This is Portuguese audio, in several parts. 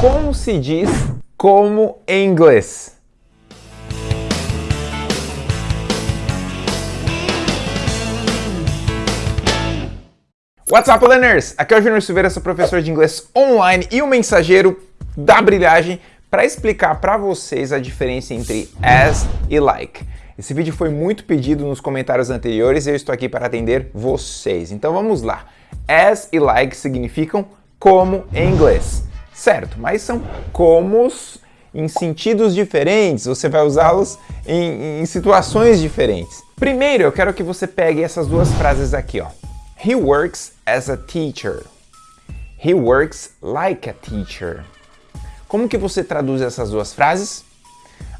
Como se diz como em inglês? What's up, learners? Aqui é o Júnior Silveira, sou professor de inglês online e o mensageiro da brilhagem para explicar para vocês a diferença entre as e like. Esse vídeo foi muito pedido nos comentários anteriores e eu estou aqui para atender vocês. Então vamos lá. As e like significam como em inglês, certo? Mas são comos em sentidos diferentes, você vai usá-los em, em situações diferentes. Primeiro, eu quero que você pegue essas duas frases aqui, ó. He works as a teacher. He works like a teacher. Como que você traduz essas duas frases?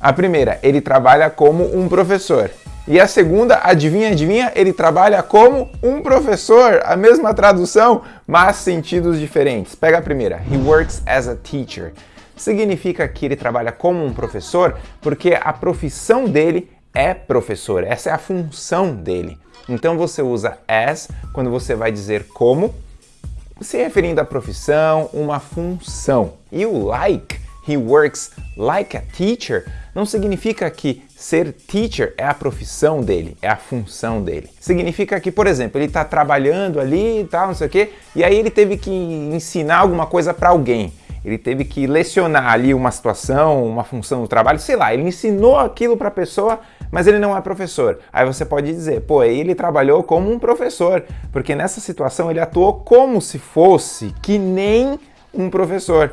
A primeira, ele trabalha como um professor. E a segunda, adivinha, adivinha, ele trabalha como um professor. A mesma tradução, mas sentidos diferentes. Pega a primeira, he works as a teacher. Significa que ele trabalha como um professor porque a profissão dele é professor. Essa é a função dele. Então você usa as quando você vai dizer como, se referindo à profissão, uma função. E o like, he works like a teacher, não significa que ser teacher é a profissão dele, é a função dele. Significa que, por exemplo, ele está trabalhando ali e tal, não sei o quê, e aí ele teve que ensinar alguma coisa para alguém ele teve que lecionar ali uma situação, uma função do trabalho, sei lá, ele ensinou aquilo para a pessoa, mas ele não é professor. Aí você pode dizer, pô, ele trabalhou como um professor, porque nessa situação ele atuou como se fosse, que nem um professor.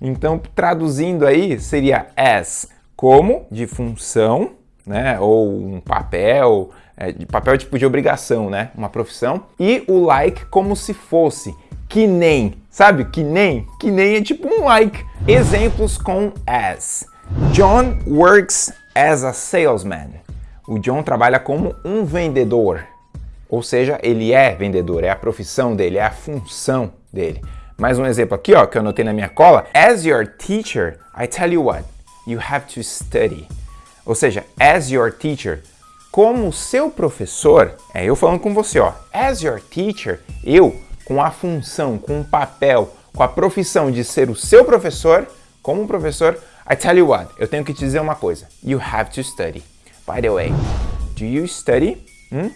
Então, traduzindo aí, seria as, como, de função, né, ou um papel, é, de papel tipo de obrigação, né, uma profissão, e o like como se fosse, que nem, sabe? Que nem, que nem é tipo um like. Exemplos com as. John works as a salesman. O John trabalha como um vendedor. Ou seja, ele é vendedor, é a profissão dele, é a função dele. Mais um exemplo aqui, ó, que eu anotei na minha cola. As your teacher, I tell you what, you have to study. Ou seja, as your teacher, como seu professor, é eu falando com você, ó. As your teacher, eu com a função, com o papel, com a profissão de ser o seu professor, como professor, I tell you what, eu tenho que te dizer uma coisa. You have to study. By the way, do you study? Hmm?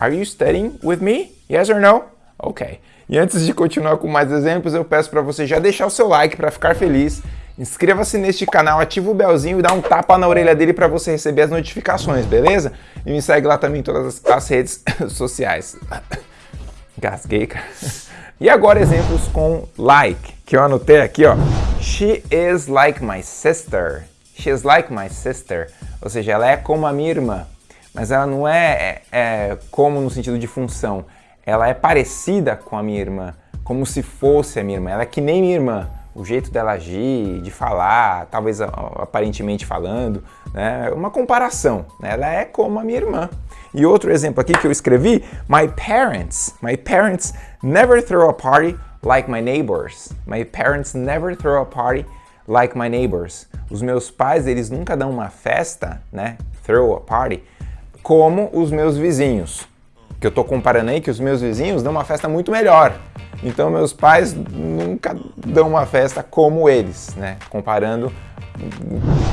Are you studying with me? Yes or no? Ok. E antes de continuar com mais exemplos, eu peço para você já deixar o seu like para ficar feliz. Inscreva-se neste canal, ativa o belzinho e dá um tapa na orelha dele para você receber as notificações, beleza? E me segue lá também em todas as redes sociais. Gasguei, cara. E agora exemplos com like, que eu anotei aqui, ó. She is like my sister. She is like my sister. Ou seja, ela é como a minha irmã. Mas ela não é, é, é como no sentido de função. Ela é parecida com a minha irmã. Como se fosse a minha irmã. Ela é que nem minha irmã o jeito dela agir, de falar, talvez aparentemente falando, né? uma comparação. Né? Ela é como a minha irmã. E outro exemplo aqui que eu escrevi, my parents, my parents never throw a party like my neighbors. My parents never throw a party like my neighbors. Os meus pais, eles nunca dão uma festa, né? Throw a party, como os meus vizinhos. Que eu tô comparando aí que os meus vizinhos dão uma festa muito melhor. Então meus pais nunca dão uma festa como eles, né? Comparando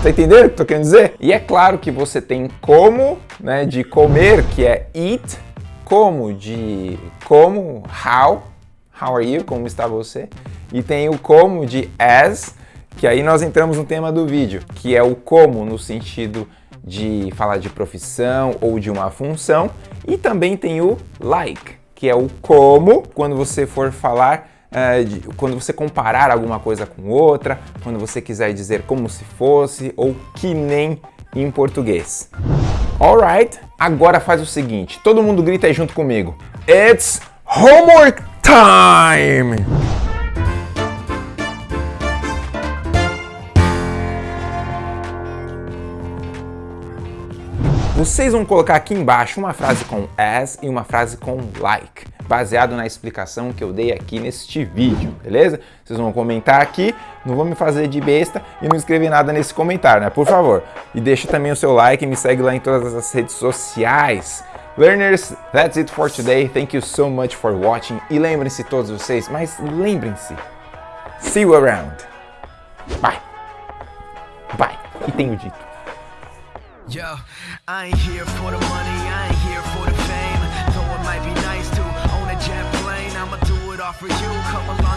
Tá entendendo o que eu querendo dizer? E é claro que você tem como, né, de comer, que é eat, como de como, how, how are you, como está você? E tem o como de as, que aí nós entramos no tema do vídeo, que é o como no sentido de falar de profissão ou de uma função, e também tem o like, que é o como, quando você for falar, uh, de, quando você comparar alguma coisa com outra, quando você quiser dizer como se fosse ou que nem em português. Alright, agora faz o seguinte, todo mundo grita aí junto comigo. It's homework time! Vocês vão colocar aqui embaixo uma frase com as e uma frase com like, baseado na explicação que eu dei aqui neste vídeo, beleza? Vocês vão comentar aqui, não vão me fazer de besta e não escrever nada nesse comentário, né? Por favor. E deixa também o seu like e me segue lá em todas as redes sociais. Learners, that's it for today. Thank you so much for watching. E lembrem-se todos vocês, mas lembrem-se, see you around. Vai! Vai! E tenho dito. Yo, I ain't here for the money, I ain't here for the fame. Though it might be nice to own a jet plane, I'ma do it all for you. Come along